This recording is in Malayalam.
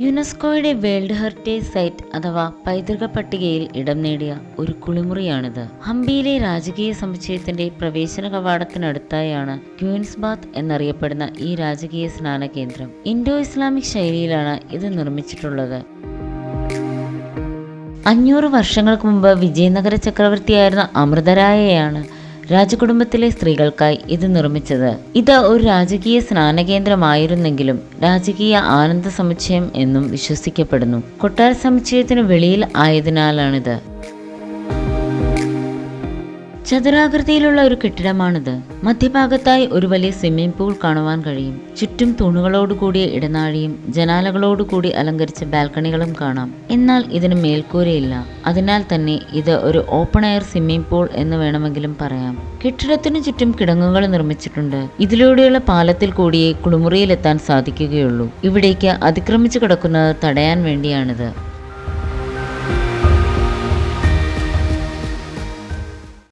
യുനെസ്കോയുടെ വേൾഡ് ഹെറിറ്റേജ് സൈറ്റ് അഥവാ പൈതൃക പട്ടികയിൽ ഇടം നേടിയ ഒരു കുളിമുറിയാണിത്. ഹംപിയിലെ രാജകീയ സമുച്ചയത്തിന്റെ പ്രവേശന കവാടത്തിനടുത്തായാണ് ക്യൂൻസ് ബാത്ത് എന്നറിയപ്പെടുന്ന ഈ രാജകീയ സ്നാന കേന്ദ്രം. ഇൻഡോ ഇസ്ലാമിക് ശൈലിയിലാണ് ഇത് നിർമ്മിച്ചിട്ടുള്ളത്. അഞ്ഞൂറ് വർഷങ്ങൾക്ക് മുമ്പ് വിജയനഗര ചക്രവർത്തിയായിരുന്ന അമൃതരായയാണ് രാജകുടുംബത്തിലെ സ്ത്രീകൾക്കായി ഇത് നിർമ്മിച്ചത്. ഇത് ഒരു രാജകീയ സ്നാനകേന്ദ്രമായിരുന്നെങ്കിലും രാജകീയ ആനന്ദ സമുച്ചയം എന്നും വിശ്വസിക്കപ്പെടുന്നു. കൊട്ടാര സമുച്ചയത്തിന് വെളിയിൽ ആയതിനാലാണിത്. ചതുരാകൃതിയിലുള്ള ഒരു കെട്ടിടമാണിത്. മധ്യഭാഗത്തായി ഒരു വലിയ സ്വിമ്മിംഗ് പൂൾ കാണുവാൻ കഴിയും. ചുറ്റും തൂണുകളോട് കൂടിയ ഇടനാഴിയും ജനാലകളോട് കൂടി അലങ്കരിച്ച ബാൽക്കണികളും കാണാം. എന്നാൽ ഇതിന് മേൽക്കൂരയില്ല. അതിനാൽ തന്നെ ഇത് ഒരു ഓപ്പൺ എയർ സ്വിമ്മിംഗ് പൂൾ എന്ന് വേണമെങ്കിലും പറയാം. കെട്ടിടത്തിനു ചുറ്റും കിടങ്ങുകൾ നിർമ്മിച്ചിട്ടുണ്ട്. ഇതിലൂടെയുള്ള പാലത്തിൽ കൂടിയേ കുളിമുറിയിലെത്താൻ സാധിക്കുകയുള്ളൂ. ഇവിടേക്ക് അതിക്രമിച്ചു കിടക്കുന്നത് തടയാൻ വേണ്ടിയാണിത്.